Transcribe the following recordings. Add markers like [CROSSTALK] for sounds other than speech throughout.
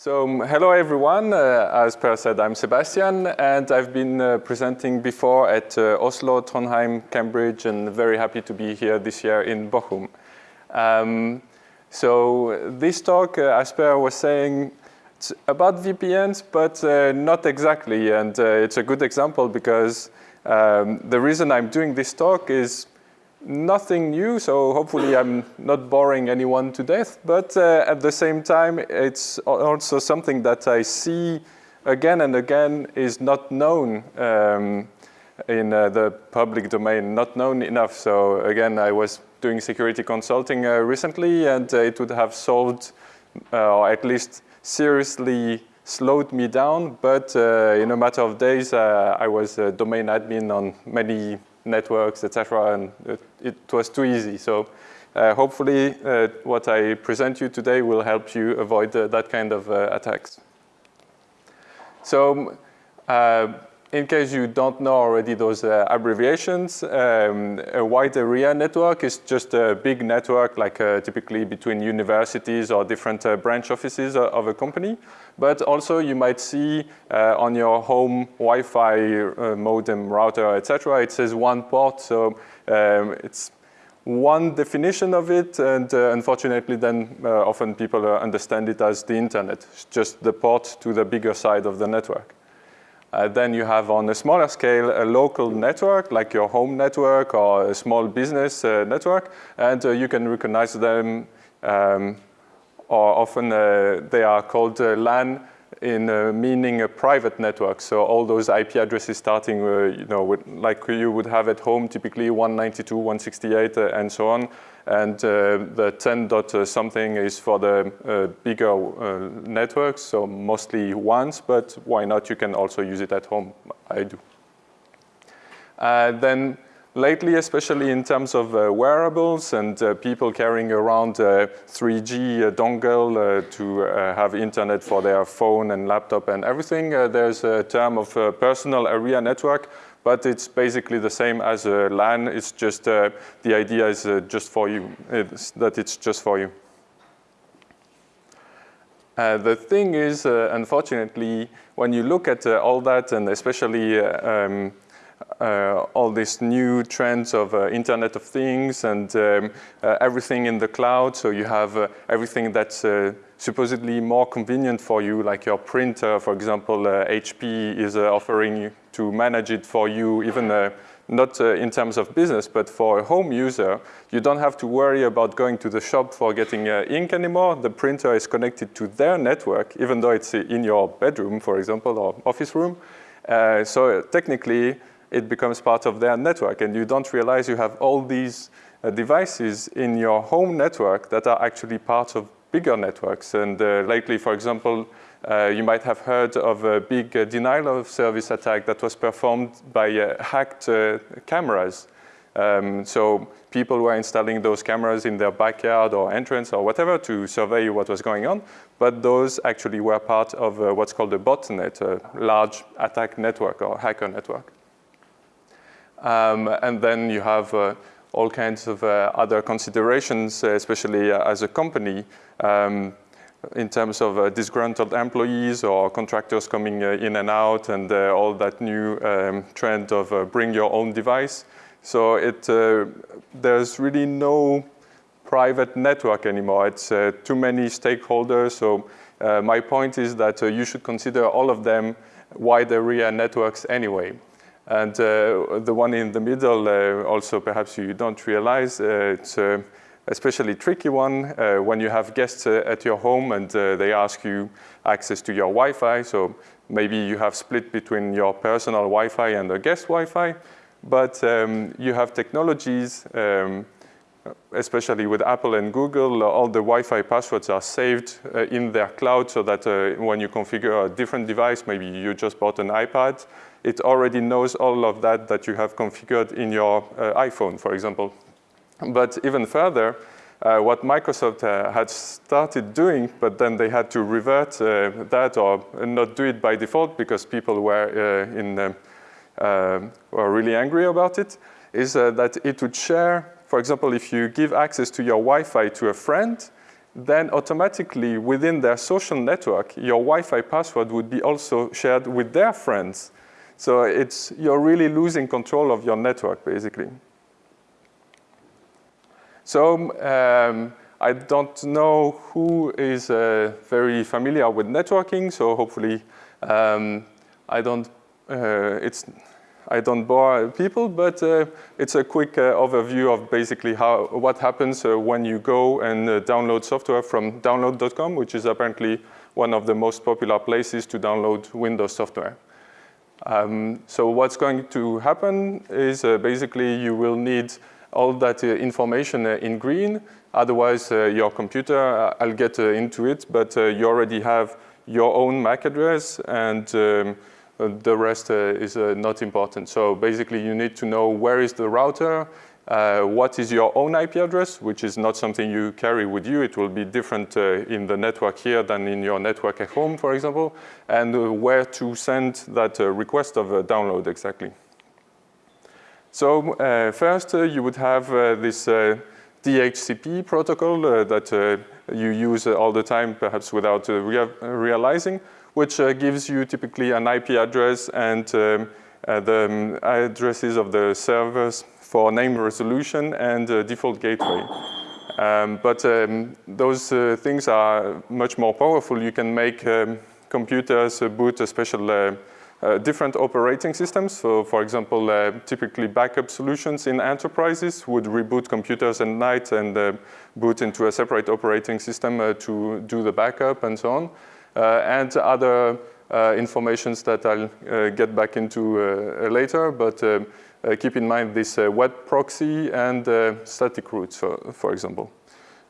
So um, hello everyone, uh, as Per said, I'm Sebastian and I've been uh, presenting before at uh, Oslo, Trondheim, Cambridge and very happy to be here this year in Bochum. Um, so this talk, uh, as Per was saying, it's about VPNs, but uh, not exactly and uh, it's a good example because um, the reason I'm doing this talk is nothing new, so hopefully I'm not boring anyone to death, but uh, at the same time, it's also something that I see again and again is not known um, in uh, the public domain, not known enough. So again, I was doing security consulting uh, recently and uh, it would have solved, uh, or at least seriously slowed me down, but uh, in a matter of days, I was a domain admin on many networks, etc. And it, it, was too easy. So uh, hopefully uh, what I present you today will help you avoid uh, that kind of attacks. So uh, in case you don't know already those uh, abbreviations, um, a wide area network is just a big network like uh, typically between universities or different uh, branch offices of a company. But also you might see uh, on your home Wi-Fi uh, modem router, etc. it says WAN port, so um, it's WAN definition of it, and uh, unfortunately then often people understand it as the internet, it's just the port to the bigger side of the network. Uh, then you have on a smaller scale a local network like your home network or a small business uh, network and uh, you can recognize them um, or often uh, they are called uh, LAN in uh, meaning a private network. So all those IP addresses starting, uh, you know, with, like you would have at home, typically 192, 168, uh, and so on. And uh, the 10 dot something is for the bigger networks, so mostly ones, but why not? You can also use it at home. I do. then lately, especially in terms of uh, wearables and uh, people carrying around uh, 3G dongle to have internet for their phone and laptop and everything, there's a term of personal area network but it's basically the same as a LAN. It's just, uh, the idea is uh, just for you, it's that it's just for you. Uh, the thing is, uh, unfortunately, when you look at uh, all that, and especially uh, all these new trends of Internet of Things and um, everything in the cloud, so you have everything that's supposedly more convenient for you, like your printer, for example, HP is offering to manage it for you, even uh, not uh, in terms of business, but for a home user, you don't have to worry about going to the shop for getting uh, ink anymore. The printer is connected to their network, even though it's in your bedroom, for example, or office room. Uh, so technically, it becomes part of their network, and you don't realize you have all these uh, devices in your home network that are actually part of bigger networks. And uh, lately, for example, uh, you might have heard of a big uh, denial of service attack that was performed by uh, hacked uh, cameras. Um, so people were installing those cameras in their backyard or entrance or whatever to survey what was going on, but those actually were part of what's called a botnet, a large attack network or hacker network. Um, and then you have uh, all kinds of other considerations, especially as a company. Um, in terms of uh, disgruntled employees or contractors coming uh, in and out and uh, all that new um, trend of uh, bring your own device. So it, uh, there's really no private network anymore. It's uh, too many stakeholders. So my point is that you should consider all of them wide area networks anyway. And the one in the middle, also perhaps you don't realize, it's especially tricky one uh, when you have guests uh, at your home and uh, they ask you access to your Wi-Fi. So maybe you have split between your personal Wi-Fi and the guest Wi-Fi, but um, you have technologies, um, especially with Apple and Google, all the Wi-Fi passwords are saved uh, in their cloud so that uh, when you configure a different device, maybe you just bought an iPad, it already knows all of that that you have configured in your uh, iPhone, for example. But even further, uh, what Microsoft uh, had started doing, but then they had to revert uh, that or not do it by default because people were uh, in uh, were really angry about it, is that it would share, for example, if you give access to your Wi-Fi to a friend, then automatically within their social network, your Wi-Fi password would be also shared with their friends. So it's, you're really losing control of your network, basically. So um, I don't know who is uh, very familiar with networking, so hopefully um, I don't, uh, it's, I don't bore people, but uh, it's a quick uh, overview of basically how, what happens uh, when you go and uh, download software from download.com, which is apparently one of the most popular places to download Windows software. Um, so what's going to happen is basically you will need all that information in green Otherwise, uh, your computer, uh, I'll get uh, into it, but you already have your own MAC address and um, the rest is not important. So basically, you need to know where is the router, uh, what is your own IP address, which is not something you carry with you. It will be different uh, in the network here than in your network at home, for example, and uh, where to send that request of a download exactly. So first, you would have this DHCP protocol uh, that uh, you use uh, all the time, perhaps without rea realizing, which gives you typically an IP address and um, the um, addresses of the servers for name resolution and default gateway. Um, but um, those uh, things are much more powerful. You can make um, computers uh, boot a special uh, uh, different operating systems. So for example, uh, typically backup solutions in enterprises would reboot computers at night and uh, boot into a separate operating system uh, to do the backup and so on. Uh, and other uh, informations that I'll get back into later, but keep in mind this web proxy and static routes, for, for example.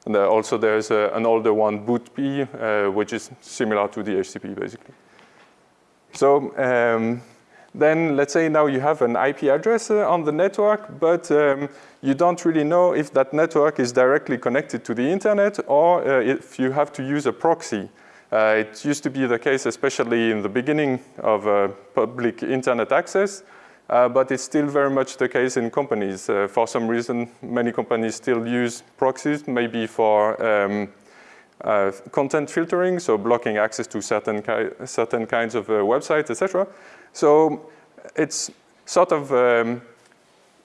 And also there's an older one, BootP, which is similar to DHCP basically. So um, then let's say now you have an IP address uh, on the network, but um, you don't really know if that network is directly connected to the internet or uh, if you have to use a proxy. Uh, it used to be the case, especially in the beginning of uh, public internet access, uh, but it's still very much the case in companies. Uh, for some reason, many companies still use proxies, maybe for um, uh, content filtering, so blocking access to certain, ki certain kinds of uh, websites, etc. So it's sort of um,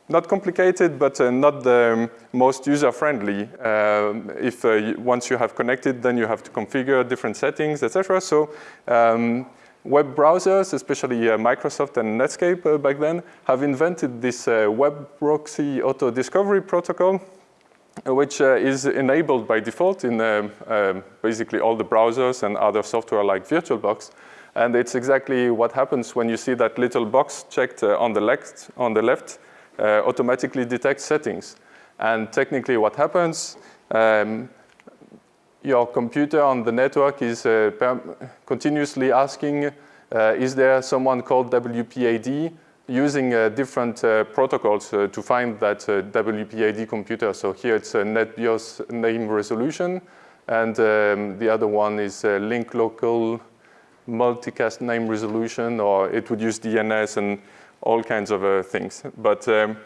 not complicated, but uh, not the most user-friendly. Um, if uh, once you have connected, then you have to configure different settings, etc. So um, web browsers, especially uh, Microsoft and Netscape uh, back then, have invented this web proxy auto discovery protocol which uh, is enabled by default in uh, um, basically all the browsers and other software like VirtualBox. And it's exactly what happens when you see that little box checked uh, on the left, on the left uh, automatically detects settings. And technically what happens, um, your computer on the network is uh, continuously asking, uh, is there someone called WPAD using uh, different protocols to find that WPAD computer. So here it's NetBIOS name resolution, and um, the other one is link local multicast name resolution, or it would use DNS and all kinds of uh, things. But um,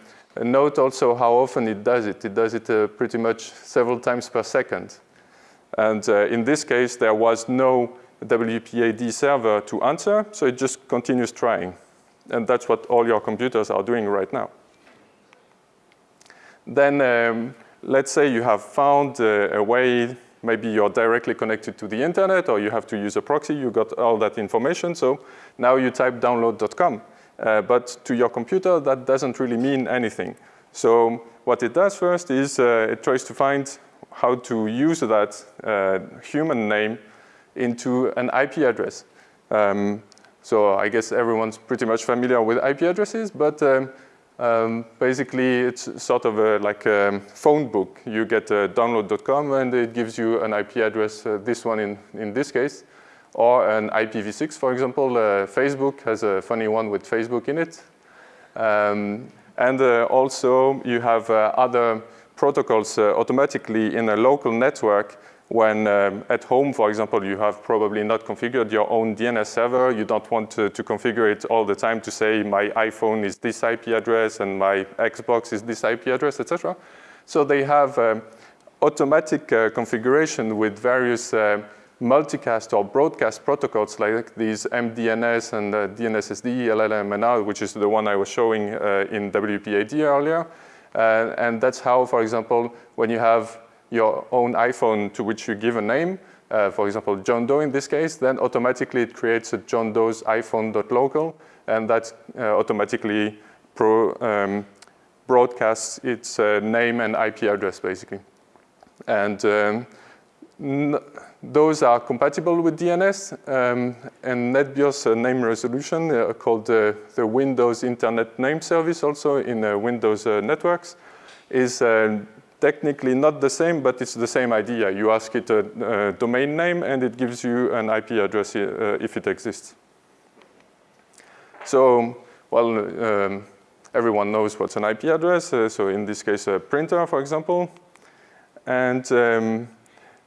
note also how often it does it. It does it uh, pretty much several times per second. And uh, in this case, there was no WPAD server to answer, so it just continues trying. And that's what all your computers are doing right now. Then um, let's say you have found uh, a way, maybe you're directly connected to the internet or you have to use a proxy, you got all that information. So now you type download.com. Uh, but to your computer, that doesn't really mean anything. So what it does first is uh, it tries to find how to use that uh, human name into an IP address. Um, so I guess everyone's pretty much familiar with IP addresses, but um, um, basically it's sort of a, like a phone book. You get uh, download.com and it gives you an IP address, uh, this one in, in this case, or an IPv6, for example. Uh, Facebook has a funny one with Facebook in it. Um, and uh, also you have uh, other protocols uh, automatically in a local network when um, at home, for example, you have probably not configured your own DNS server, you don't want to, to, configure it all the time to say my iPhone is this IP address and my Xbox is this IP address, etc. So they have um, automatic uh, configuration with various uh, multicast or broadcast protocols like these MDNS and uh, DNSSD, LLMNR, which is the one I was showing uh, in WPAD earlier. Uh, and that's how, for example, when you have your own iPhone to which you give a name, uh, for example, John Doe in this case, then automatically it creates a John Doe's iPhone.local, and that uh, automatically pro, um, broadcasts its uh, name and IP address, basically. And um, those are compatible with DNS, um, and NetBIOS uh, name resolution uh, called uh, the Windows Internet Name Service also in uh, Windows networks is technically not the same, but it's the same idea. You ask it a, a domain name and it gives you an IP address if it exists. So, well, um, everyone knows what's an IP address. So in this case, a printer, for example. And um,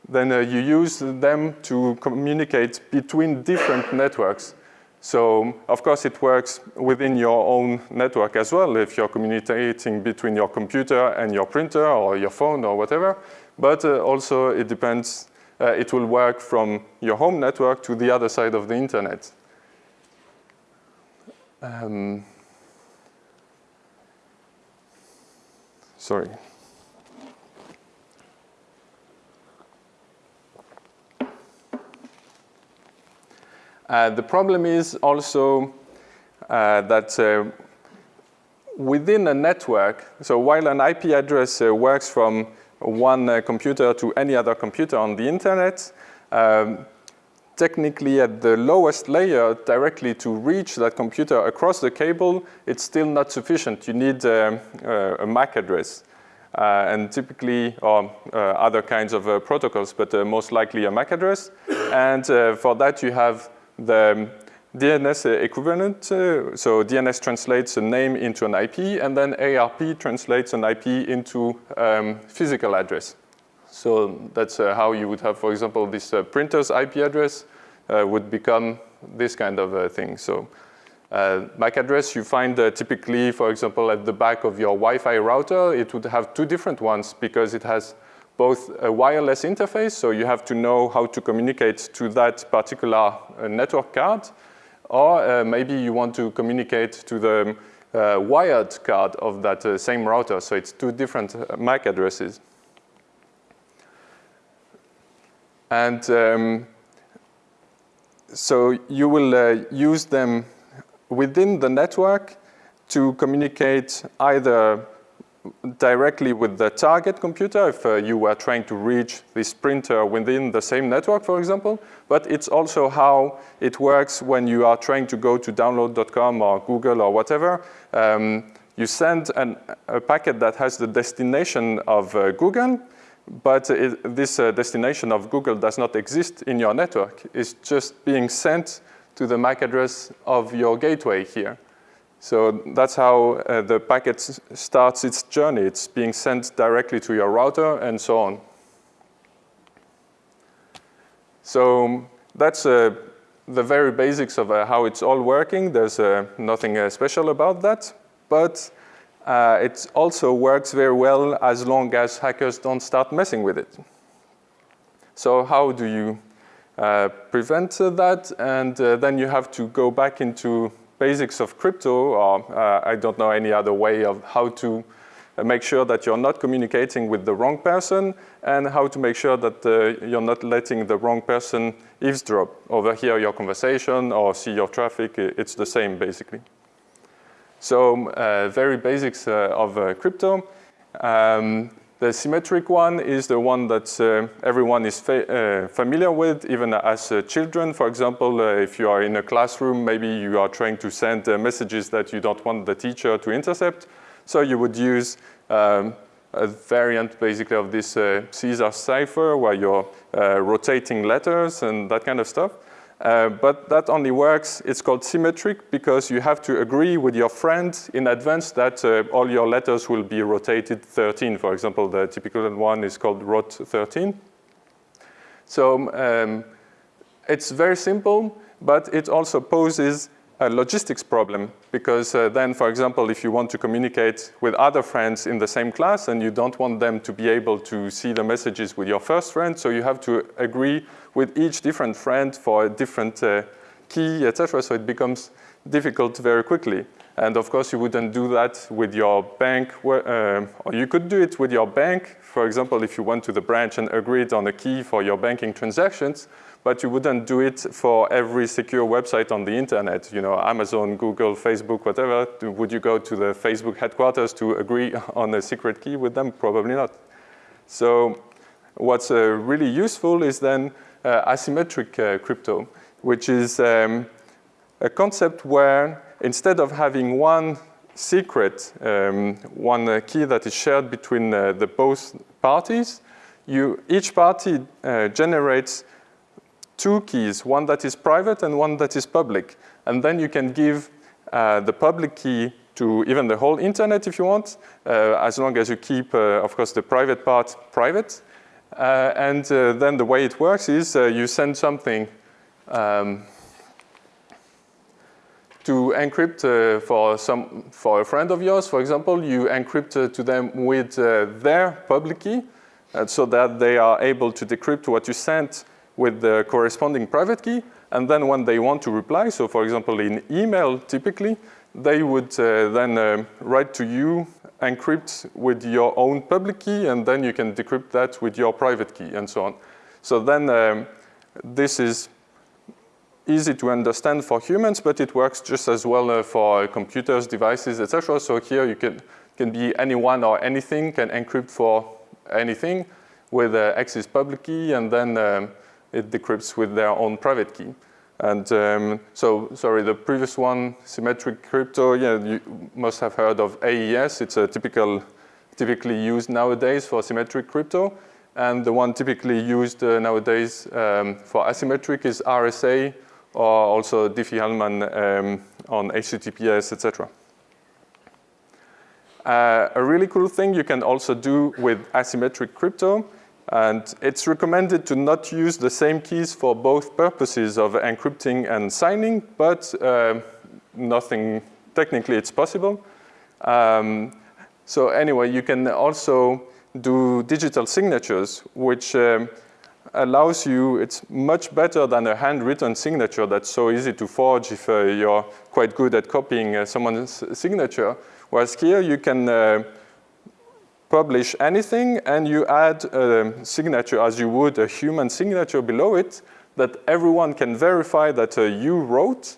then uh, you use them to communicate between different networks. So of course it works within your own network as well if you're communicating between your computer and your printer or your phone or whatever. But uh, also it depends, uh, it will work from your home network to the other side of the internet. Um, sorry. The problem is also uh, that uh, within a network, so while an IP address uh, works from one uh, computer to any other computer on the internet, um, technically at the lowest layer directly to reach that computer across the cable, it's still not sufficient. You need um, a MAC address. Uh, and typically, or uh, other kinds of uh, protocols, but most likely a MAC address. And for that, you have the DNS equivalent, uh, so DNS translates a name into an IP, and then ARP translates an IP into um, physical address. So that's uh, how you would have, for example, this uh, printer's IP address uh, would become this kind of uh, thing. So uh, MAC address you find typically, for example, at the back of your Wi-Fi router, it would have two different ones because it has both a wireless interface, so you have to know how to communicate to that particular uh, network card, or uh, maybe you want to communicate to the uh, wired card of that same router, so it's two different MAC addresses. And um, so you will uh, use them within the network to communicate either directly with the target computer if uh, you were trying to reach this printer within the same network, for example. But it's also how it works when you are trying to go to download.com or Google or whatever. Um, you send an, a packet that has the destination of uh, Google, but it, this uh, destination of Google does not exist in your network. It's just being sent to the MAC address of your gateway here. So that's how uh, the packet starts its journey. It's being sent directly to your router and so on. So that's uh, the very basics of uh, how it's all working. There's uh, nothing uh, special about that, but uh, it also works very well as long as hackers don't start messing with it. So how do you prevent that? And then you have to go back into basics of crypto, or uh, I don't know any other way of how to make sure that you're not communicating with the wrong person and how to make sure that uh, you're not letting the wrong person eavesdrop, overhear your conversation or see your traffic. It's the same, basically. So uh, very basics uh, of uh, crypto. Um, the symmetric one is the one that uh, everyone is fa uh, familiar with, even as uh, children. For example, uh, if you are in a classroom, maybe you are trying to send uh, messages that you don't want the teacher to intercept. So you would use um, a variant basically of this uh, Caesar cipher where you're rotating letters and that kind of stuff. Uh, but that only works, it's called symmetric because you have to agree with your friend in advance that uh, all your letters will be rotated 13. For example, the typical one is called rot 13. So um, it's very simple, but it also poses logistics problem because uh, then, for example, if you want to communicate with other friends in the same class and you don't want them to be able to see the messages with your first friend, so you have to agree with each different friend for a different uh, key, etc. So it becomes difficult very quickly. And of course, you wouldn't do that with your bank, uh, or you could do it with your bank. For example, if you went to the branch and agreed on a key for your banking transactions, but you wouldn't do it for every secure website on the internet, you know, Amazon, Google, Facebook, whatever. Would you go to the Facebook headquarters to agree [LAUGHS] on a secret key with them? Probably not. So what's uh, really useful is then uh, asymmetric uh, crypto, which is um, a concept where instead of having one secret, um, one uh, key that is shared between uh, the both parties, you, each party uh, generates two keys, one that is private and one that is public. And then you can give uh, the public key to even the whole internet if you want, uh, as long as you keep, uh, of course, the private part private. Uh, and uh, then the way it works is uh, you send something um, to encrypt for, some, for a friend of yours, for example, you encrypt to them with their public key so that they are able to decrypt what you sent with the corresponding private key. And then when they want to reply, so for example, in email, typically, they would uh, then uh, write to you, encrypt with your own public key, and then you can decrypt that with your private key, and so on. So then um, this is easy to understand for humans, but it works just as well uh, for computers, devices, etc. So here you can, can be anyone or anything, can encrypt for anything with uh, X's public key, and then um, it decrypts with their own private key. And um, so, sorry, the previous one, symmetric crypto, yeah, you must have heard of AES. It's a typical, typically used nowadays for symmetric crypto. And the one typically used uh, nowadays um, for asymmetric is RSA or also Diffie-Hellman um, on HTTPS, etc. Uh, a really cool thing you can also do with asymmetric crypto and it's recommended to not use the same keys for both purposes of encrypting and signing, but uh, nothing, technically it's possible. Um, so anyway, you can also do digital signatures, which um, allows you, it's much better than a handwritten signature that's so easy to forge if uh, you're quite good at copying uh, someone's signature. Whereas here you can uh, publish anything and you add a signature as you would a human signature below it that everyone can verify that uh, you wrote.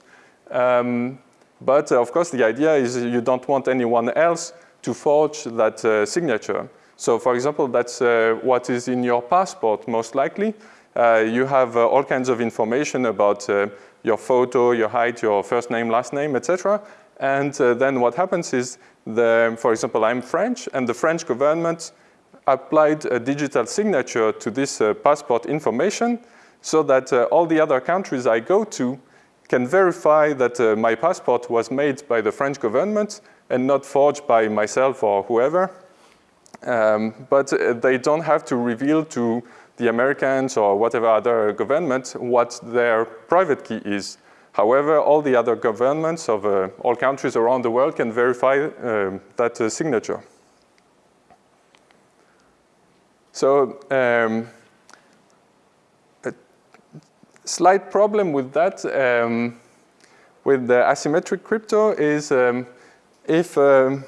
Um, but uh, of course, the idea is you don't want anyone else to forge that uh, signature. So for example, that's uh, what is in your passport, most likely. Uh, you have uh, all kinds of information about your photo, your height, your first name, last name, etc. And then what happens is the, for example, I'm French, and the French government applied a digital signature to this uh, passport information so that uh, all the other countries I go to can verify that uh, my passport was made by the French government and not forged by myself or whoever. Um, but uh, they don't have to reveal to the Americans or whatever other government what their private key is. However, all the other governments of uh, all countries around the world can verify uh, that uh, signature. So um, a slight problem with that, um, with the asymmetric crypto is um, if, um,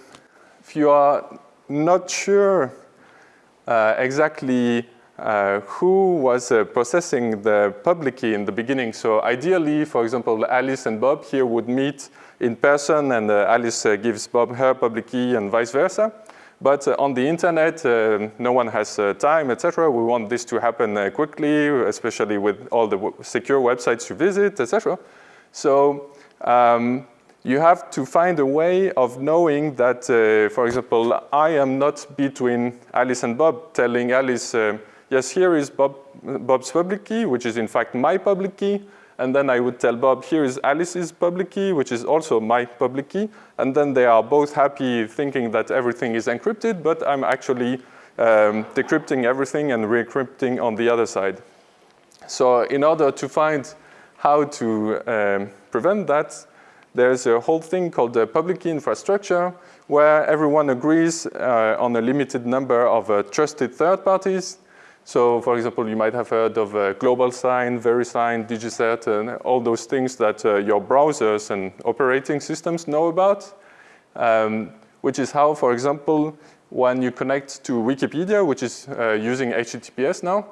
if you are not sure uh, exactly uh, who was uh, processing the public key in the beginning. So ideally, for example, Alice and Bob here would meet in person and uh, Alice uh, gives Bob her public key and vice versa. But uh, on the internet, uh, no one has time, etc. We want this to happen quickly, especially with all the secure websites you visit, etc. So um, you have to find a way of knowing that, for example, I am not between Alice and Bob telling Alice, yes, here is Bob, Bob's public key, which is in fact my public key. And then I would tell Bob, here is Alice's public key, which is also my public key. And then they are both happy thinking that everything is encrypted, but I'm actually um, decrypting everything and re-encrypting on the other side. So in order to find how to um, prevent that, there's a whole thing called the public key infrastructure where everyone agrees uh, on a limited number of uh, trusted third parties. So for example, you might have heard of uh, GlobalSign, VeriSign, DigiCert, and all those things that uh, your browsers and operating systems know about, um, which is how, for example, when you connect to Wikipedia, which is uh, using HTTPS now,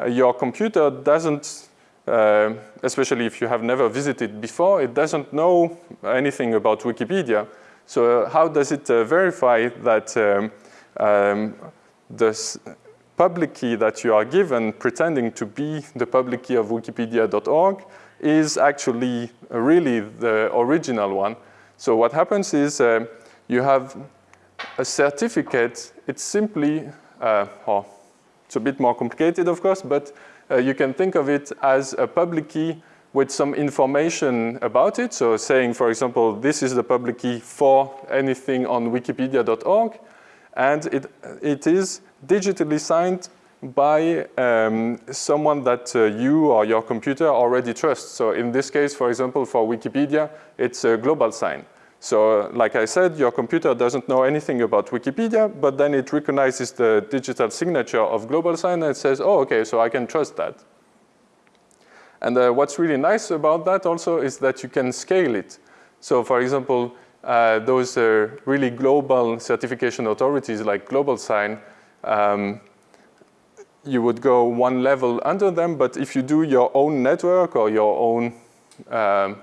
uh, your computer doesn't, uh, especially if you have never visited before, it doesn't know anything about Wikipedia. So how does it uh, verify that um, um, the public key that you are given pretending to be the public key of wikipedia.org is actually really the original one. So what happens is uh, you have a certificate, it's simply, uh, oh, it's a bit more complicated of course, but uh, you can think of it as a public key with some information about it. So saying, for example, this is the public key for anything on wikipedia.org, and it, it is digitally signed by um, someone that uh, you or your computer already trusts. So in this case, for example, for Wikipedia, it's a GlobalSign. So uh, like I said, your computer doesn't know anything about Wikipedia, but then it recognizes the digital signature of GlobalSign and it says, oh, okay, so I can trust that. And uh, what's really nice about that also is that you can scale it. So for example, uh, those uh, really global certification authorities like GlobalSign, um, you would go one level under them, but if you do your own network or your own um,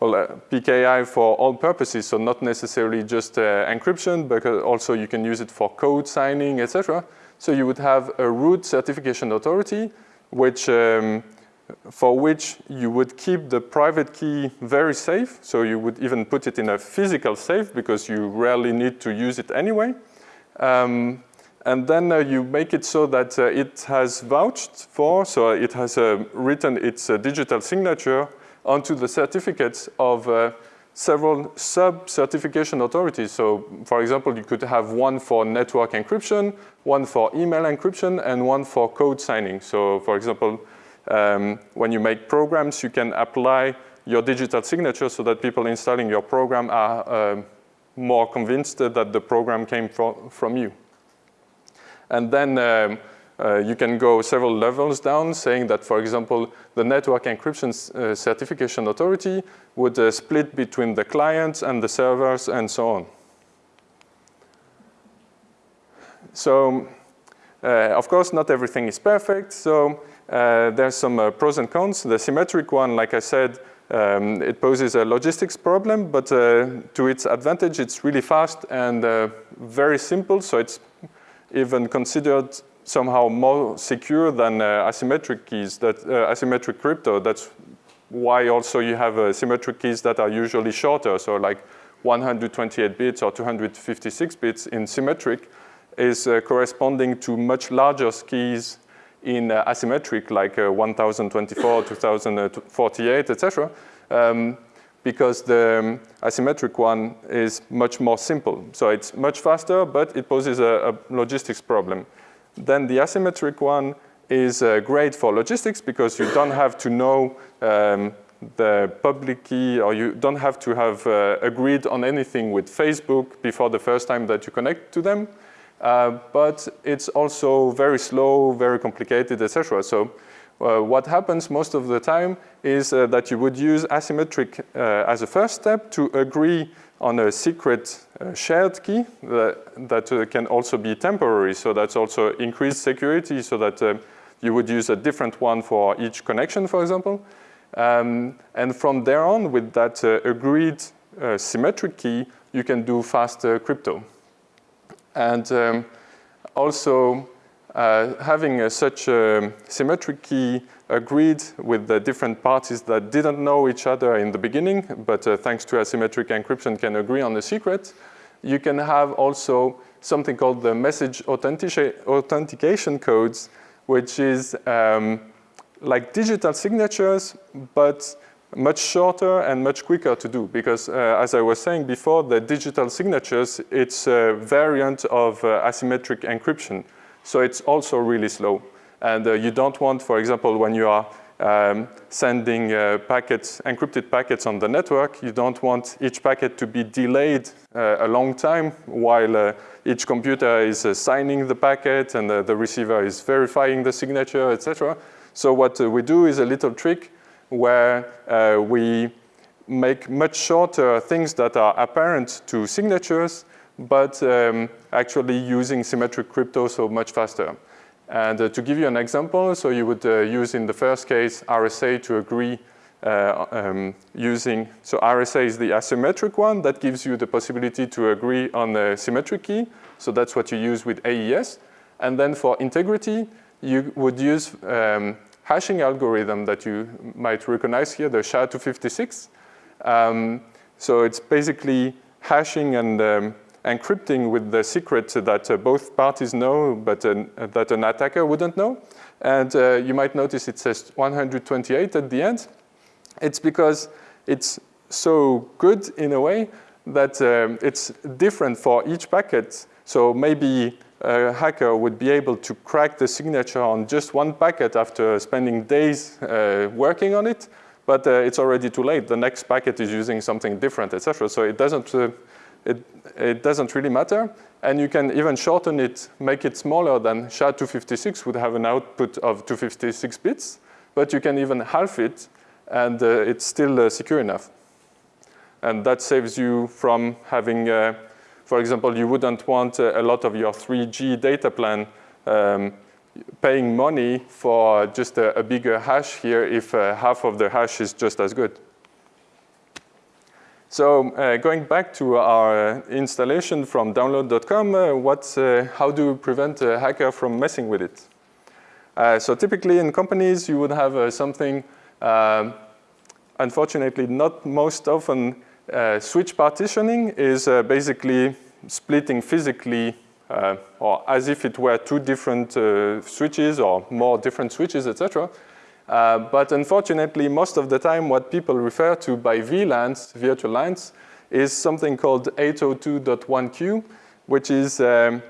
well, uh, PKI for all purposes, so not necessarily just uh, encryption, but also you can use it for code signing, etc. So you would have a root certification authority, which um, for which you would keep the private key very safe. So you would even put it in a physical safe because you rarely need to use it anyway. Um, and then uh, you make it so that uh, it has vouched for, so it has uh, written its uh, digital signature onto the certificates of uh, several sub-certification authorities. So for example, you could have one for network encryption, one for email encryption, and one for code signing. So for example, um, when you make programs, you can apply your digital signature so that people installing your program are uh, more convinced that the program came from, from you. And then um, uh, you can go several levels down saying that, for example, the network encryption uh, certification authority would uh, split between the clients and the servers and so on. So, uh, of course, not everything is perfect. So uh, there's some uh, pros and cons. The symmetric one, like I said, um, it poses a logistics problem, but to its advantage, it's really fast and very simple. So it's even considered somehow more secure than uh, asymmetric keys, that uh, asymmetric crypto. That's why also you have uh, symmetric keys that are usually shorter. So like 128 bits or 256 bits in symmetric is uh, corresponding to much larger keys in uh, asymmetric, like uh, 1024, 2048, etc. Um, because the um, asymmetric one is much more simple. So it's much faster, but it poses a, a logistics problem. Then the asymmetric one is uh, great for logistics because you don't have to know um, the public key or you don't have to have uh, agreed on anything with Facebook before the first time that you connect to them. Uh, but it's also very slow, very complicated, etc. So uh, what happens most of the time is uh, that you would use asymmetric uh, as a first step to agree on a secret uh, shared key that, that can also be temporary. So that's also increased security so that you would use a different one for each connection, for example. Um, and from there on, with that agreed symmetric key, you can do faster crypto. And um, also, uh, having uh, such a symmetric key agreed with the different parties that didn't know each other in the beginning, but uh, thanks to asymmetric encryption can agree on the secret, you can have also something called the message authentication codes, which is um, like digital signatures, but much shorter and much quicker to do because uh, as I was saying before, the digital signatures, it's a variant of uh, asymmetric encryption. So it's also really slow. And uh, you don't want, for example, when you are um, sending uh, packets, encrypted packets on the network. You don't want each packet to be delayed uh, a long time while uh, each computer is signing the packet and the receiver is verifying the signature, etc. So what we do is a little trick where we make much shorter things that are apparent to signatures, but um, actually using symmetric crypto so much faster. And uh, to give you an example, so you would uh, use in the first case RSA to agree uh, um, using, so RSA is the asymmetric one that gives you the possibility to agree on the symmetric key. So that's what you use with AES. And then for integrity, you would use um, hashing algorithm that you might recognize here, the SHA-256. Um, so it's basically hashing and um, encrypting with the secret that uh, both parties know, but uh, that an attacker wouldn't know. And uh, you might notice it says 128 at the end. It's because it's so good in a way that um, it's different for each packet. So maybe a hacker would be able to crack the signature on just one packet after spending days uh, working on it, but uh, it's already too late. The next packet is using something different, etc. So it doesn't uh, it, it doesn't really matter. And you can even shorten it, make it smaller than SHA-256 would have an output of 256 bits, but you can even half it and uh, it's still uh, secure enough. And that saves you from having, uh, for example, you wouldn't want uh, a lot of your 3G data plan um, paying money for just a, a, bigger hash here if uh, half of the hash is just as good. So uh, going back to our installation from download.com, uh, uh, how do we prevent a hacker from messing with it? Uh, so typically in companies, you would have uh, something, um, unfortunately not most often, uh, switch partitioning is basically splitting physically or as if it were two different switches or more different switches, etc. Uh, but unfortunately, most of the time, what people refer to by VLANs, virtual LANs, is something called 802.1q, which is um,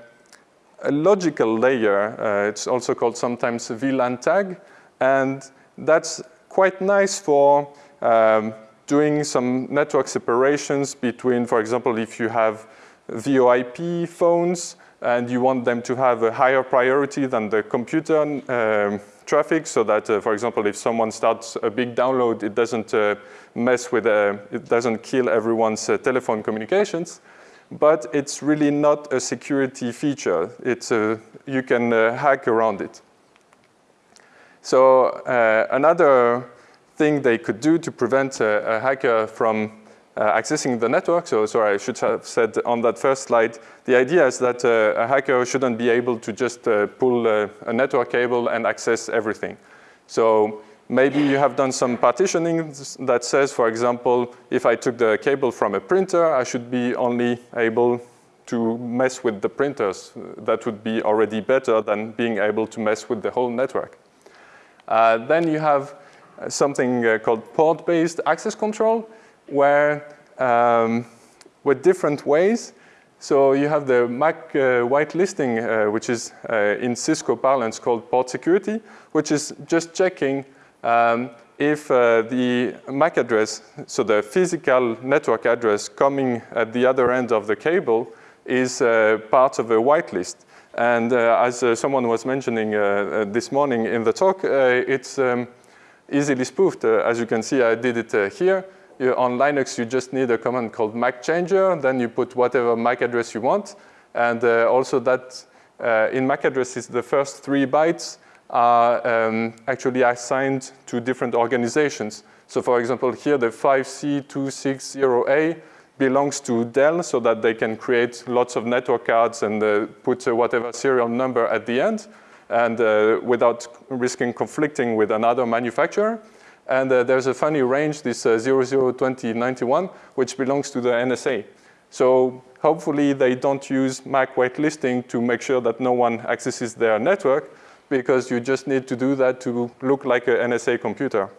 a logical layer. Uh, it's also called sometimes a VLAN tag. And that's quite nice for um, doing some network separations between, for example, if you have VoIP phones and you want them to have a higher priority than the computer um, traffic so that, uh, for example, if someone starts a big download, it doesn't uh, mess with, uh, it doesn't kill everyone's uh, telephone communications. But it's really not a security feature. It's a, you can uh, hack around it. So another thing they could do to prevent a, a hacker from uh, accessing the network. So sorry, I should have said on that first slide, the idea is that uh, a hacker shouldn't be able to just uh, pull a, network cable and access everything. So maybe you have done some partitioning that says, for example, if I took the cable from a printer, I should be only able to mess with the printers. That would be already better than being able to mess with the whole network. Uh, then you have something uh, called port-based access control where um, with different ways. So you have the MAC uh, whitelisting, uh, which is in Cisco parlance called port security, which is just checking um, if uh, the MAC address, so the physical network address coming at the other end of the cable is uh, part of a whitelist. And uh, as someone was mentioning this morning in the talk, it's um, easily spoofed. as you can see, I did it here you, on Linux, you just need a command called MAC changer. Then you put whatever MAC address you want. And uh, also that uh, in MAC addresses, the first three bytes are um, actually assigned to different organizations. So for example, here the 5C260A belongs to Dell so that they can create lots of network cards and uh, put uh, whatever serial number at the end and uh, without risking conflicting with another manufacturer. And uh, there's a funny range, this uh, 002091, which belongs to the NSA. So hopefully they don't use MAC whitelisting to make sure that no one accesses their network, because you just need to do that to look like an NSA computer.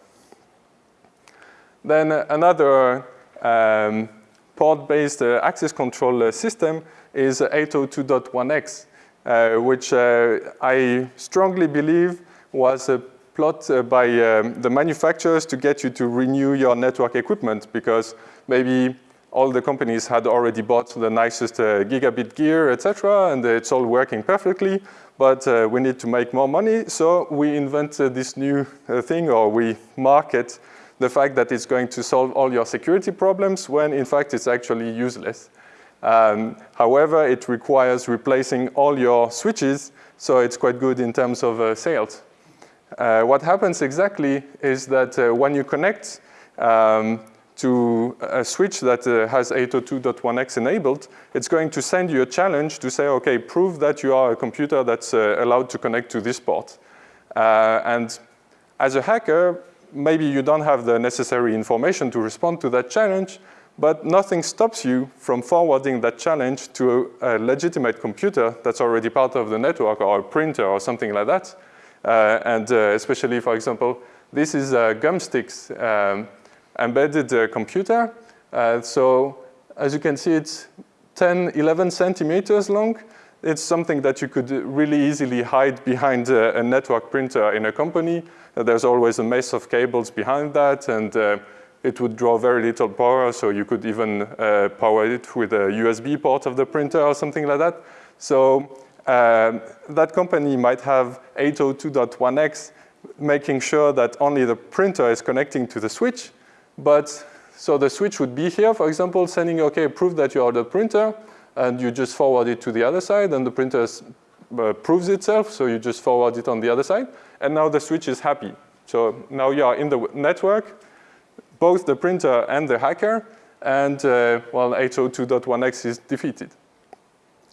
Then another um, port-based uh, access control uh, system is 802.1x, uh, which uh, I strongly believe was a plot uh, by um, the manufacturers to get you to renew your network equipment because maybe all the companies had already bought the nicest uh, gigabit gear, etc., and it's all working perfectly, but uh, we need to make more money, so we invented this new uh, thing, or we market the fact that it's going to solve all your security problems when in fact it's actually useless. Um, however, it requires replacing all your switches, so it's quite good in terms of uh, sales. Uh, what happens exactly is that uh, when you connect um, to a switch that uh, has 802.1x enabled, it's going to send you a challenge to say, okay, prove that you are a computer that's uh, allowed to connect to this port. Uh, and as a hacker, maybe you don't have the necessary information to respond to that challenge, but nothing stops you from forwarding that challenge to a, a legitimate computer that's already part of the network or a printer or something like that. Uh, and uh, especially, for example, this is uh, Gumstix. Um, embedded uh, computer. Uh, so as you can see, it's 10, 11 centimeters long. It's something that you could really easily hide behind uh, a network printer in a company. there's always a mess of cables behind that, and it would draw very little power, so you could even uh, power it with a USB port of the printer or something like that. So um, that company might have 802.1x making sure that only the printer is connecting to the switch, but so the switch would be here, for example, sending, okay, prove that you are the printer, and you just forward it to the other side, and the printer uh, proves itself, so you just forward it on the other side, and now the switch is happy. So now you are in the network, both the printer and the hacker, and uh, well, 802.1x is defeated.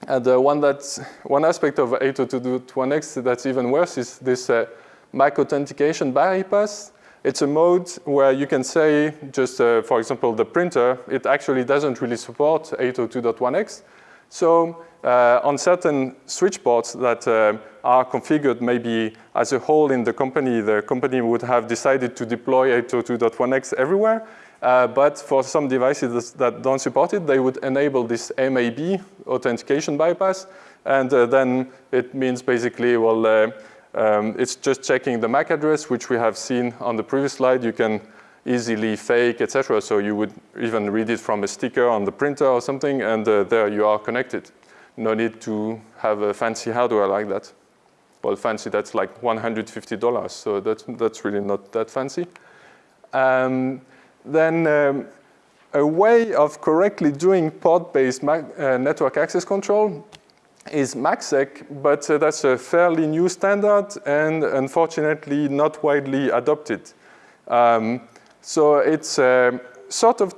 And uh, one, that's, one aspect of 802.1x that's even worse is this uh, MAC authentication bypass it's a mode where you can say just, uh, for example, the printer, it actually doesn't really support 802.1x. So uh, on certain switch ports that uh, are configured maybe as a whole in the company, the company would have decided to deploy 802.1x everywhere. Uh, but for some devices that don't support it, they would enable this MAB authentication bypass. And uh, then it means basically, well, uh, um, it's just checking the MAC address, which we have seen on the previous slide. You can easily fake, etc. So you would even read it from a sticker on the printer or something, and uh, there you are connected. No need to have a fancy hardware like that. Well, fancy, that's like $150, so that's, that's really not that fancy. Um, then um, a way of correctly doing port-based uh, network access control is MACsec, but uh, that's a fairly new standard and unfortunately not widely adopted. Um, so it's uh, sort of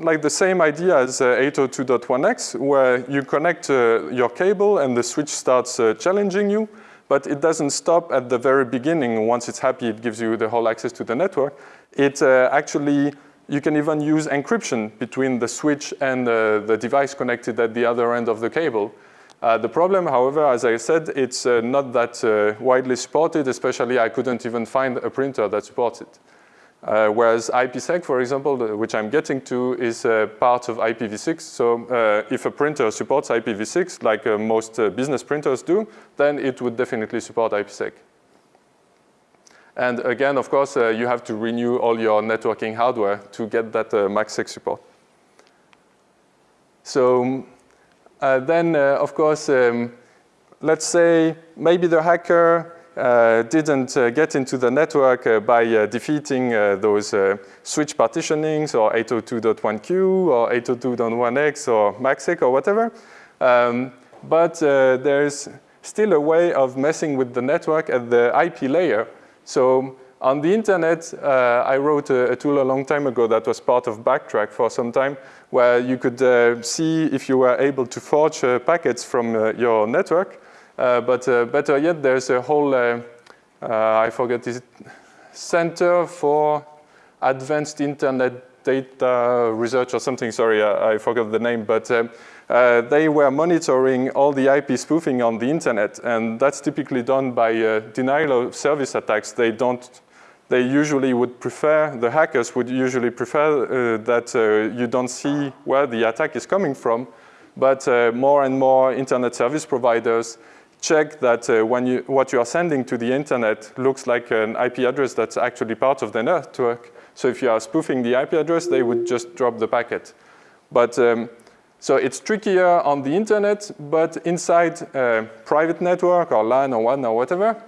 like the same idea as uh, 802.1x, where you connect uh, your cable and the switch starts uh, challenging you, but it doesn't stop at the very beginning. Once it's happy, it gives you the whole access to the network. It uh, actually, you can even use encryption between the switch and the device connected at the other end of the cable. Uh, the problem, however, as I said, it's uh, not that uh, widely supported, especially I couldn't even find a printer that supports it. Uh, whereas IPsec, for example, which I'm getting to, is uh, part of IPv6. So uh, if a printer supports IPv6, like most business printers do, then it would definitely support IPsec. And again, of course, you have to renew all your networking hardware to get that MACsec support. So uh, then, uh, of course, um, let's say maybe the hacker uh, didn't uh, get into the network uh, by uh, defeating those switch partitionings or 802.1q or 802.1x or MACsec or whatever. Um, but there's still a way of messing with the network at the IP layer. So on the internet, uh, I wrote a, a, tool a long time ago that was part of Backtrack for some time, where you could uh, see if you were able to forge uh, packets from uh, your network. Uh, but uh, better yet, there's a whole, I forget, is Center for Advanced Internet Data Research or something, sorry, I, I forgot the name, but uh, they were monitoring all the IP spoofing on the internet, and that's typically done by uh, denial of service attacks. They don't they usually would prefer, the hackers would usually prefer uh, that uh, you don't see where the attack is coming from, but uh, more and more internet service providers check that uh, when you, what you are sending to the internet looks like an IP address that's actually part of the network. So if you are spoofing the IP address, they would just drop the packet. But um, so it's trickier on the internet, but inside a private network or LAN or WAN or whatever,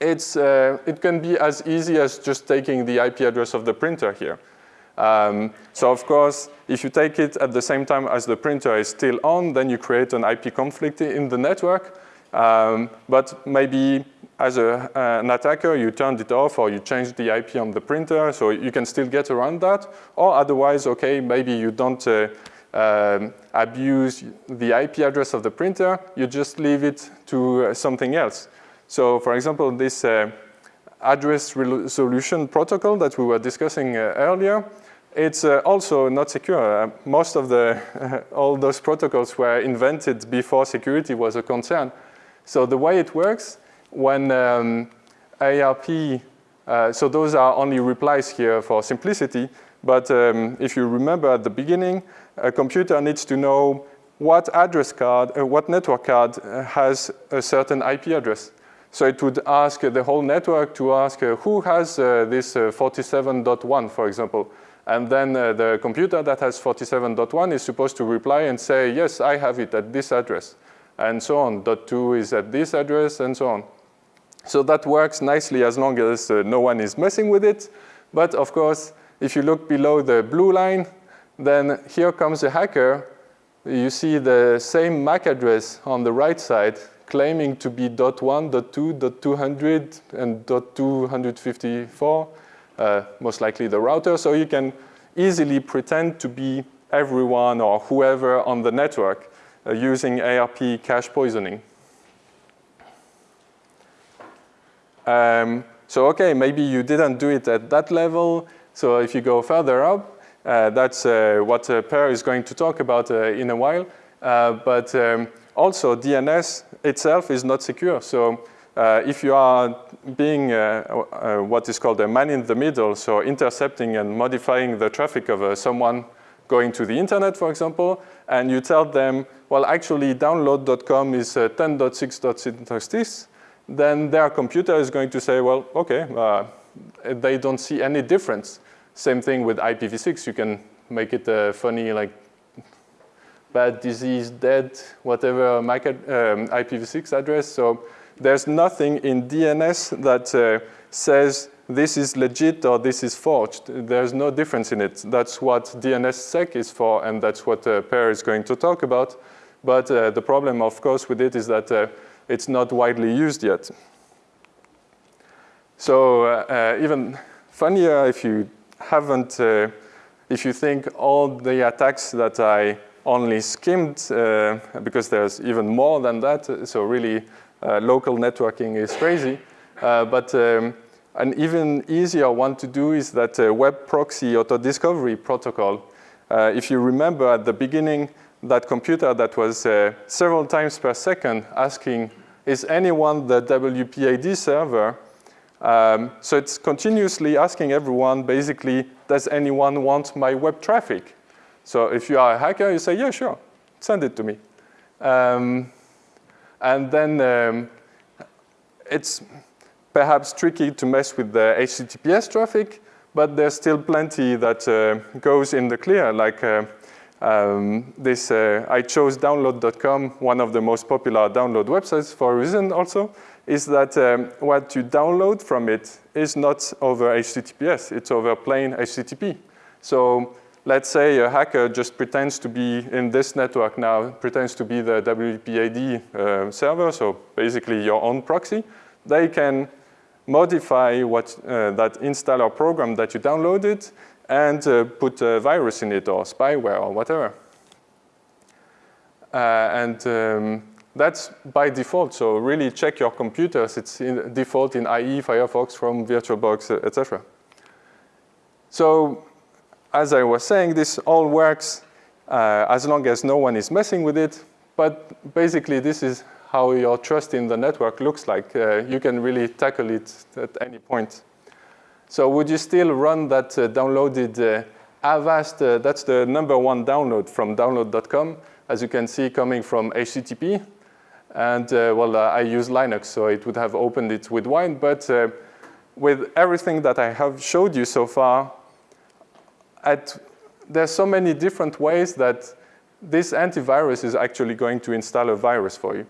it's, uh, it can be as easy as just taking the IP address of the printer here. Um, so of course, if you take it at the same time as the printer is still on, then you create an IP conflict in the network. Um, but maybe as a, uh, an attacker, you turned it off or you changed the IP on the printer, so you can still get around that. Or otherwise, okay, maybe you don't uh, um, abuse the IP address of the printer, you just leave it to uh, something else. So for example, this uh, address resolution protocol that we were discussing uh, earlier, it's uh, also not secure. Uh, most of the, [LAUGHS] all those protocols were invented before security was a concern. So the way it works, when um, ARP, uh, so those are only replies here for simplicity, but um, if you remember at the beginning, a computer needs to know what address card, uh, what network card uh, has a certain IP address. So it would ask the whole network to ask uh, who has uh, this 47.1, for example. And then uh, the computer that has 47.1 is supposed to reply and say, yes, I have it at this address, and so on. Dot 2 is at this address, and so on. So that works nicely as long as uh, no one is messing with it. But of course, if you look below the blue line, then here comes a hacker. You see the same MAC address on the right side claiming to be .1, .2, .200, and .254 uh, most likely the router. So you can easily pretend to be everyone or whoever on the network using ARP cache poisoning. Um, so okay, maybe you didn't do it at that level. So if you go further up, uh, that's uh, what uh, Per is going to talk about uh, in a while. Uh, but um, also DNS itself is not secure. So uh, if you are being uh, uh, what is called a man in the middle, so intercepting and modifying the traffic of uh, someone going to the internet, for example, and you tell them, well, actually download.com is uh, 10.6.6, then their computer is going to say, well, okay, uh, they don't see any difference. Same thing with IPv6. You can make it a funny, like, bad disease, dead, whatever um, IPv6 address. So there's nothing in DNS that uh, says this is legit or this is forged. There's no difference in it. That's what DNSSEC is for, and that's what uh, is going to talk about. But uh, the problem, of course, with it is that uh, it's not widely used yet. So uh, uh, even funnier if you haven't, uh, if you think all the attacks that I only skimmed, because there's even more than that, so really local networking is crazy. But um, an even easier one to do is that uh, web proxy auto discovery protocol. if you remember at the beginning, that computer that was several times per second asking, is anyone the WPAD server? Um, so it's continuously asking everyone, basically, does anyone want my web traffic? So if you are a hacker, you say, yeah, sure, send it to me. Um, and then um, it's perhaps tricky to mess with the HTTPS traffic, but there's still plenty that uh, goes in the clear, like uh, um, this, uh, I chose download.com, one of the most popular download websites for a reason also, is that um, what you download from it is not over HTTPS, it's over plain HTTP. So let's say a hacker just pretends to be in this network now, pretends to be the WPAD uh, server, so basically your own proxy, they can modify what uh, that installer program that you downloaded and uh, put a virus in it or spyware or whatever. Uh, and um, that's by default, so really check your computers. It's in default in IE, Firefox, Chrome, VirtualBox, etc. So as I was saying, this all works uh, as long as no one is messing with it. But basically, this is how your trust in the network looks like. Uh, you can really tackle it at any point. So would you still run that uh, downloaded uh, Avast? Uh, that's the number one download from download.com, as you can see coming from HTTP. And uh, well, I use Linux, so it would have opened it with Wine. But with everything that I have showed you so far, at, there's so many different ways that this antivirus is actually going to install a virus for you.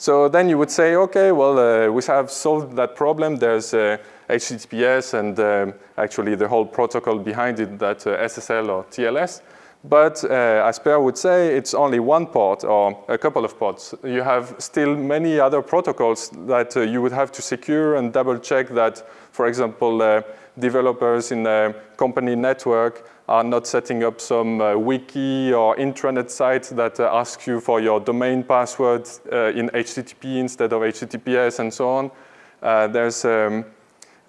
So then you would say, okay, well, uh, we have solved that problem. There's uh, HTTPS and um, actually the whole protocol behind it, that uh, SSL or TLS. But uh, as Per would say, it's only one port or a couple of ports. You have still many other protocols that uh, you would have to secure and double check that, for example, developers in a company network are not setting up some uh, wiki or intranet site that uh, asks you for your domain password uh, in HTTP instead of HTTPS and so on. there's um,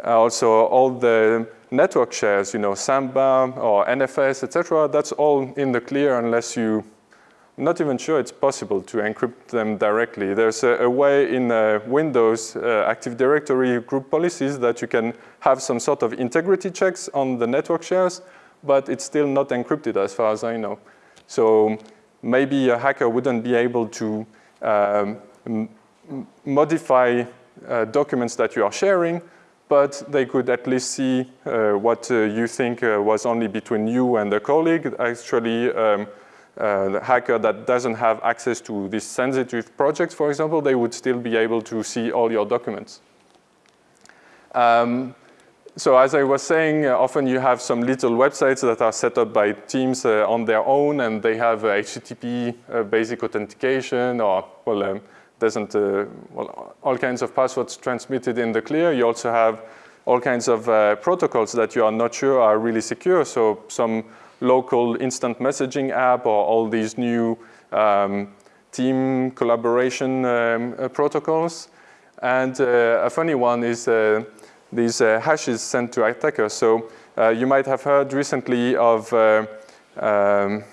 also all the network shares, you know, Samba or NFS, etc. That's all in the clear unless you not even sure it's possible to encrypt them directly. There's a, a way in uh, Windows uh, Active Directory group policies that you can have some sort of integrity checks on the network shares, but it's still not encrypted as far as I know. So maybe a hacker wouldn't be able to um, modify uh, documents that you are sharing, but they could at least see uh, what uh, you think was only between you and a colleague. Actually, um, uh, hacker that doesn't have access to these sensitive projects, for example, they would still be able to see all your documents. Um, so as I was saying, uh, often you have some little websites that are set up by teams uh, on their own and they have HTTP basic authentication or, well, um, doesn't, uh, well, all kinds of passwords transmitted in the clear. You also have all kinds of uh, protocols that you are not sure are really secure. So some local instant messaging app or all these new um, team collaboration um, uh, protocols. And uh, a funny one is uh, these uh, hashes sent to attackers. So you might have heard recently of um,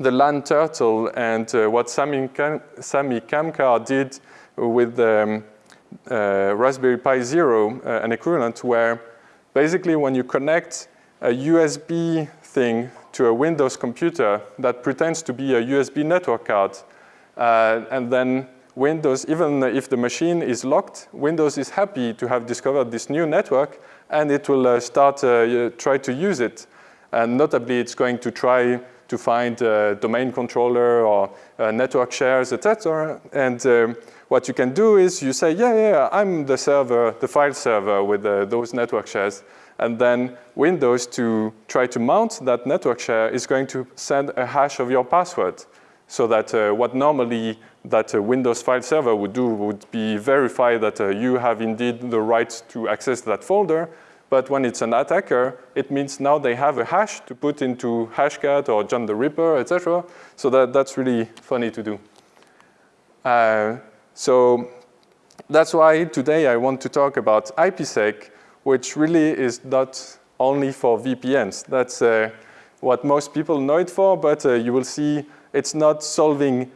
the LAN Turtle and uh, what Samy, Kam Samy Kamkar did with um, uh, Raspberry Pi Zero, uh, an equivalent where basically when you connect a USB thing to a Windows computer that pretends to be a USB network card, uh, and then Windows, even if the machine is locked, Windows is happy to have discovered this new network and it will uh, start uh, try to use it. And notably, it's going to try to find a domain controller or network shares, etc. And um, what you can do is you say, yeah, yeah, I'm the server, the file server with uh, those network shares. And then Windows to try to mount that network share is going to send a hash of your password. So that uh, what normally that uh, Windows file server would do would be verify that uh, you have indeed the right to access that folder. But when it's an attacker, it means now they have a hash to put into Hashcat or John the Ripper, etc. So that, that's really funny to do. Uh, so that's why today I want to talk about IPsec, which really is not only for VPNs. That's uh, what most people know it for, but uh, you will see it's not solving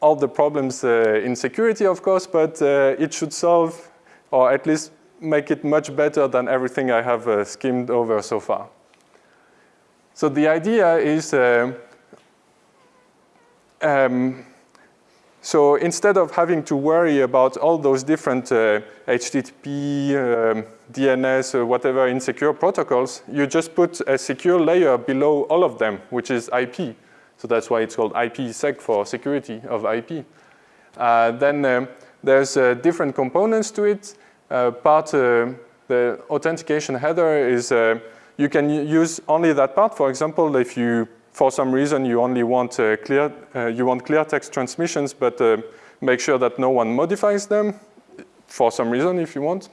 all the problems uh, in security, of course, but uh, it should solve, or at least make it much better than everything I have uh, skimmed over so far. So the idea is, uh, um, so instead of having to worry about all those different uh, HTTP, um, DNS, or whatever insecure protocols, you just put a secure layer below all of them, which is IP. So that's why it's called IPsec for security of IP. Uh, then um, there's uh, different components to it. Uh, part, uh, the authentication header is, uh, you can use only that part. For example, if you, for some reason, you only want clear, you want clear text transmissions, but make sure that no one modifies them for some reason if you want.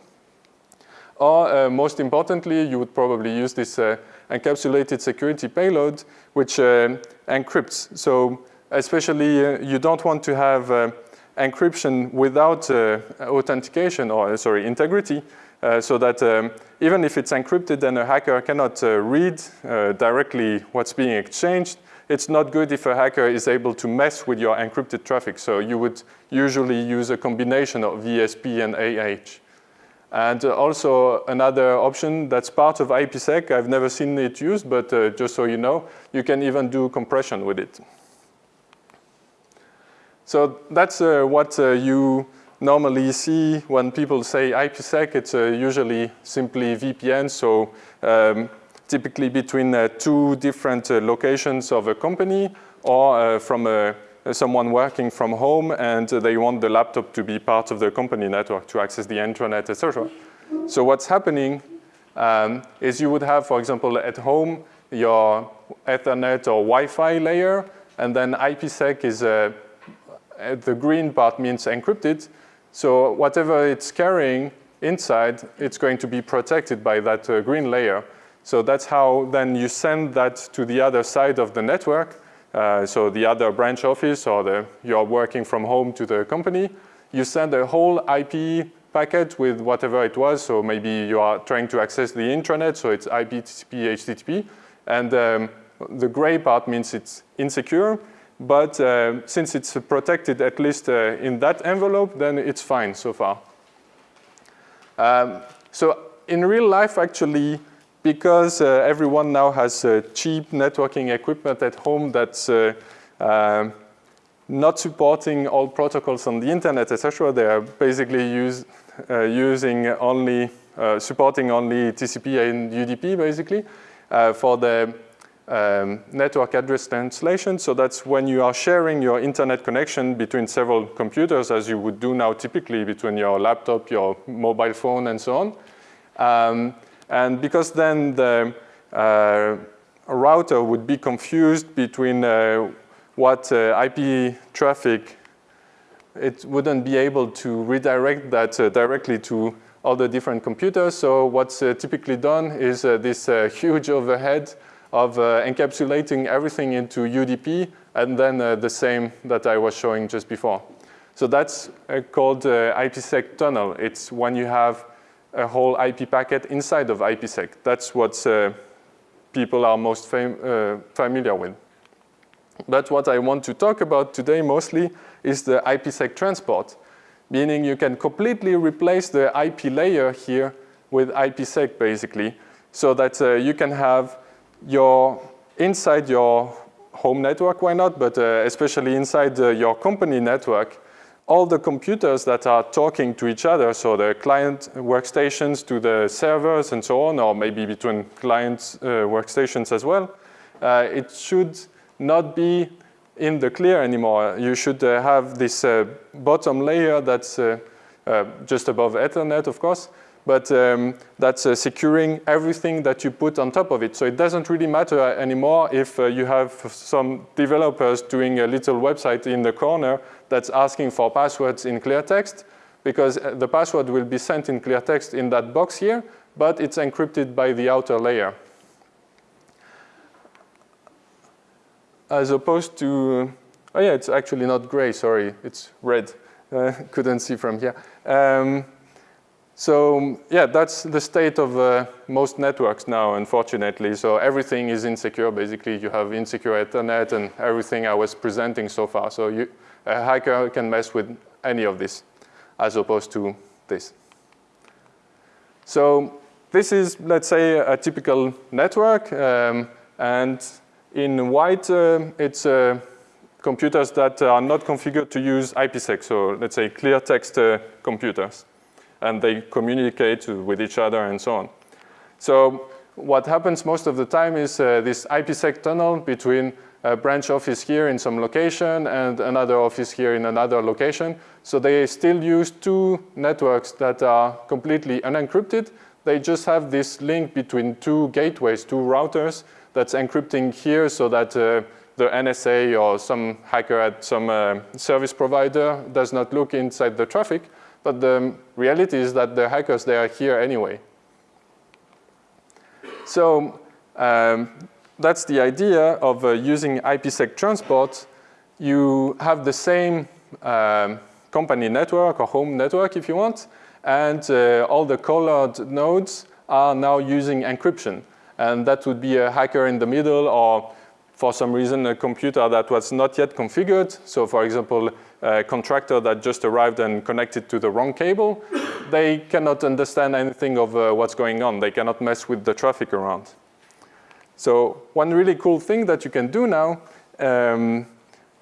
Or uh, most importantly, you would probably use this uh, encapsulated security payload, which uh, encrypts. So especially you don't want to have encryption without uh, authentication or, uh, sorry, integrity, uh, so that um, even if it's encrypted and a hacker cannot read directly what's being exchanged, it's not good if a hacker is able to mess with your encrypted traffic. So you would usually use a combination of ESP and AH. And uh, also another option that's part of IPsec, I've never seen it used, but uh, just so you know, you can even do compression with it. So that's uh, what uh, you normally see when people say IPsec. It's uh, usually simply VPN, so um, typically between uh, two different uh, locations of a company or from a, someone working from home and they want the laptop to be part of the company network to access the intranet, etc. So what's happening um, is you would have, for example, at home, your Ethernet or Wi-Fi layer, and then IPsec is uh, the green part means encrypted. So whatever it's carrying inside, it's going to be protected by that uh, green layer. So that's how then you send that to the other side of the network. Uh, so the other branch office or the, you're working from home to the company. You send a whole IP packet with whatever it was. So maybe you are trying to access the intranet, so it's IP, TCP, HTTP. And um, the gray part means it's insecure. But uh, since it's protected at least uh, in that envelope, then it's fine so far. Um, so in real life, actually, because uh, everyone now has uh, cheap networking equipment at home that's uh, um, not supporting all protocols on the internet, etc., they are basically use, uh, using only, supporting only TCP and UDP, basically, for the um, network address translation. So that's when you are sharing your internet connection between several computers as you would do now typically between your laptop, your mobile phone and so on. Um, and because then the uh, router would be confused between uh, what uh, IP traffic, it wouldn't be able to redirect that uh, directly to all the different computers. So what's uh, typically done is uh, this huge overhead of uh, encapsulating everything into UDP and then uh, the same that I was showing just before. So that's uh, called IPsec tunnel. It's when you have a whole IP packet inside of IPsec. That's what people are most fam familiar with. But what I want to talk about today mostly is the IPsec transport, meaning you can completely replace the IP layer here with IPsec basically, so that uh, you can have your inside your home network, why not? But uh, especially inside uh, your company network, all the computers that are talking to each other, so the client workstations to the servers and so on, or maybe between client uh, workstations as well, uh, it should not be in the clear anymore. You should uh, have this uh, bottom layer that's just above Ethernet, of course, but um, that's uh, securing everything that you put on top of it. So it doesn't really matter anymore if uh, you have some developers doing a little website in the corner that's asking for passwords in clear text, because uh, the password will be sent in clear text in that box here, but it's encrypted by the outer layer. As opposed to, oh yeah, it's actually not gray, sorry, it's red. Uh, [LAUGHS] couldn't see from here. Um, so yeah, that's the state of uh, most networks now, unfortunately. So everything is insecure. Basically, you have insecure Ethernet and everything I was presenting so far. So you, a hacker can mess with any of this as opposed to this. So this is, let's say, a typical network. Um, and in white, uh, it's uh, computers that are not configured to use IPsec. So let's say clear text uh, computers and they communicate with each other and so on. So what happens most of the time is uh, this IPsec tunnel between a branch office here in some location and another office here in another location. So they still use two networks that are completely unencrypted. They just have this link between two gateways, two routers that's encrypting here so that uh, the NSA or some hacker at some uh, service provider does not look inside the traffic. But the reality is that the hackers, they are here anyway. So um, that's the idea of uh, using IPsec transport. You have the same um, company network or home network if you want, and uh, all the colored nodes are now using encryption. And that would be a hacker in the middle or for some reason a computer that was not yet configured. So for example, a contractor that just arrived and connected to the wrong cable, they cannot understand anything of uh, what's going on. They cannot mess with the traffic around. So one really cool thing that you can do now um,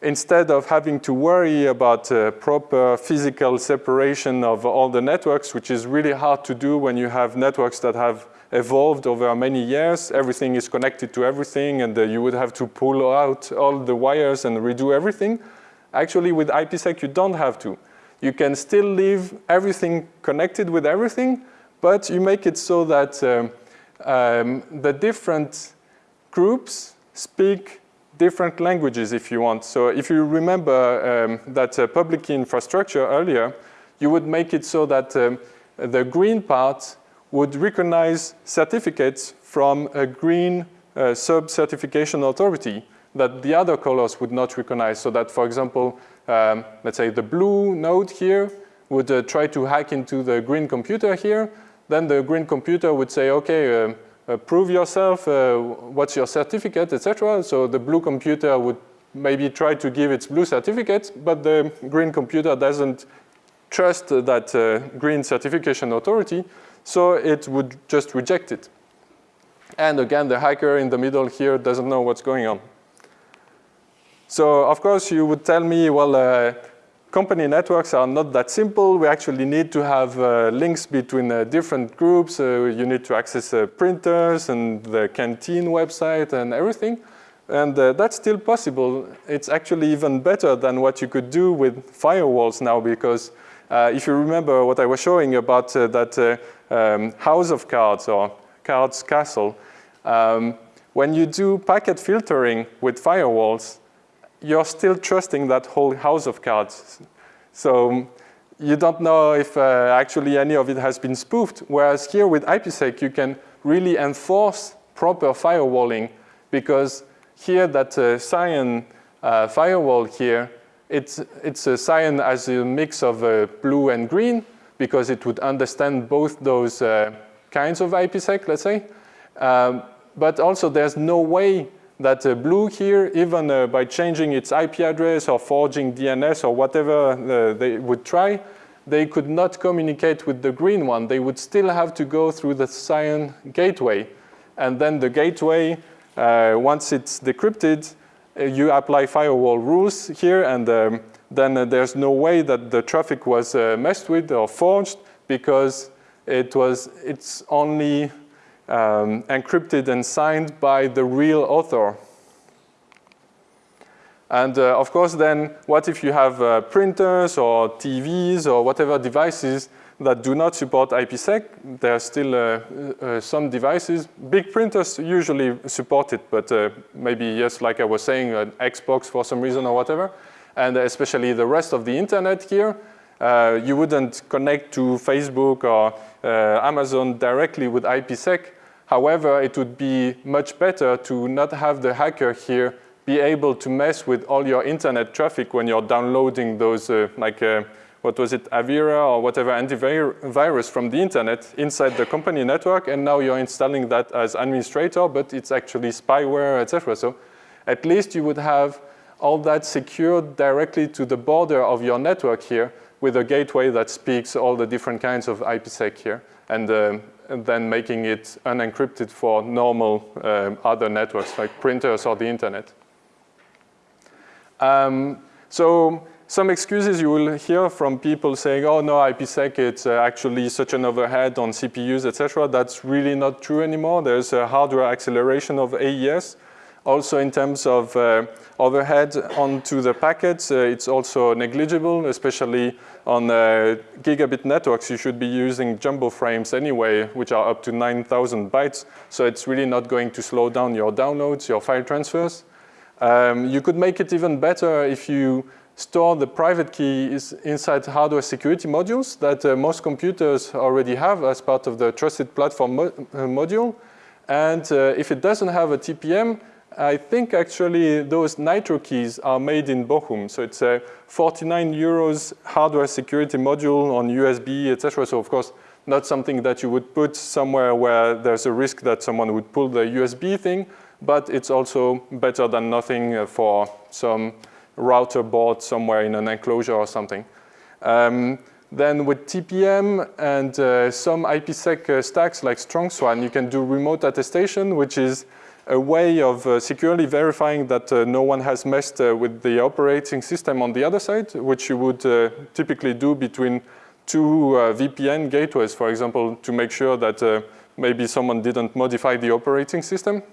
instead of having to worry about uh, proper physical separation of all the networks, which is really hard to do when you have networks that have evolved over many years, everything is connected to everything, and uh, you would have to pull out all the wires and redo everything. Actually, with IPsec, you don't have to. You can still leave everything connected with everything, but you make it so that um, um, the different groups speak different languages if you want. So if you remember um, that uh, public key infrastructure earlier, you would make it so that um, the green part would recognize certificates from a green uh, sub-certification authority that the other colors would not recognize. So that, for example, um, let's say the blue node here would uh, try to hack into the green computer here. Then the green computer would say, okay, uh, uh prove yourself, uh, what's your certificate, etc. So the blue computer would maybe try to give its blue certificate, but the green computer doesn't trust that uh, green certification authority, so it would just reject it. And again, the hacker in the middle here doesn't know what's going on. So of course you would tell me, well, uh, company networks are not that simple. We actually need to have uh, links between uh, different groups. Uh, you need to access uh, printers and the canteen website and everything. And uh, that's still possible. It's actually even better than what you could do with firewalls now because if you remember what I was showing about that um, house of cards or cards castle, um, when you do packet filtering with firewalls, you're still trusting that whole house of cards. So you don't know if uh, actually any of it has been spoofed. Whereas here with IPsec, you can really enforce proper firewalling because here that uh, cyan uh, firewall here, it's, it's a cyan as a mix of uh, blue and green because it would understand both those uh, kinds of IPsec, let's say. Um, but also there's no way that uh, blue here, even uh, by changing its IP address or forging DNS or whatever uh, they would try, they could not communicate with the green one. They would still have to go through the cyan gateway. And then the gateway, uh, once it's decrypted, uh, you apply firewall rules here and um, then uh, there's no way that the traffic was messed with or forged because it was, it's only um, encrypted and signed by the real author. And uh, of course then, what if you have uh, printers or TVs or whatever devices that do not support IPsec? There are still uh, uh, some devices. Big printers usually support it, but uh, maybe, yes, like I was saying, an Xbox for some reason or whatever. And especially the rest of the internet here, uh, you wouldn't connect to Facebook or Amazon directly with IPsec. However, it would be much better to not have the hacker here be able to mess with all your internet traffic when you're downloading those, uh, like, uh, what was it, Avira or whatever antivirus from the internet inside the company network, and now you're installing that as administrator, but it's actually spyware, etc. So at least you would have all that secured directly to the border of your network here with a gateway that speaks all the different kinds of IPsec here. And um, and then making it unencrypted for normal um, other networks like printers or the internet. Um, so some excuses you will hear from people saying, oh no, IPsec, it's uh, actually such an overhead on CPUs, etc. That's really not true anymore. There's a hardware acceleration of AES. Also in terms of uh, overhead onto the packets, uh, it's also negligible, especially on uh, gigabit networks. You should be using jumbo frames anyway, which are up to 9,000 bytes. So it's really not going to slow down your downloads, your file transfers. Um, you could make it even better if you store the private key inside hardware security modules that uh, most computers already have as part of the trusted platform mo uh, module. And uh, if it doesn't have a TPM, I think actually those Nitrokeys are made in Bochum. So it's a 49 euros hardware security module on USB, etc. So of course, not something that you would put somewhere where there's a risk that someone would pull the USB thing, but it's also better than nothing for some router board somewhere in an enclosure or something. Um, then with TPM and uh, some IPsec uh, stacks like StrongSwan, you can do remote attestation, which is a way of uh, securely verifying that uh, no one has messed uh, with the operating system on the other side, which you would uh, typically do between two uh, VPN gateways, for example, to make sure that maybe someone didn't modify the operating system.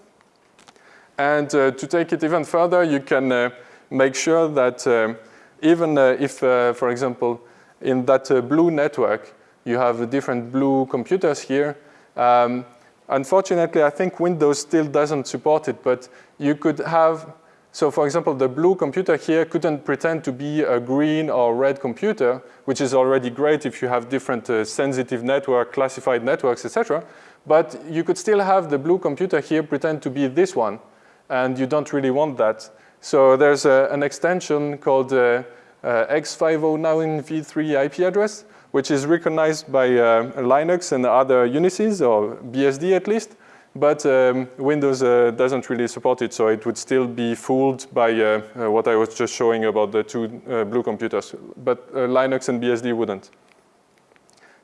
And to take it even further, you can make sure that even if, for example, in that blue network, you have different blue computers here, um, Unfortunately, I think Windows still doesn't support it, but you could have, so for example, the blue computer here couldn't pretend to be a green or red computer, which is already great if you have different uh, sensitive network, classified networks, etc. But you could still have the blue computer here pretend to be this one, and you don't really want that. So there's a, an extension called uh, uh, X509v3 IP address, which is recognized by uh, Linux and other Unixes, or BSD at least, but um, Windows uh, doesn't really support it, so it would still be fooled by uh, uh what I was just showing about the two uh, blue computers, but uh, Linux and BSD wouldn't.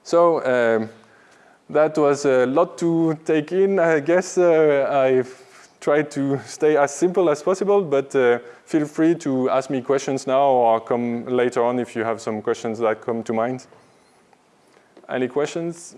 So um, that was a lot to take in. I guess I've tried to stay as simple as possible, but feel free to ask me questions now or come later on if you have some questions that come to mind. Any questions?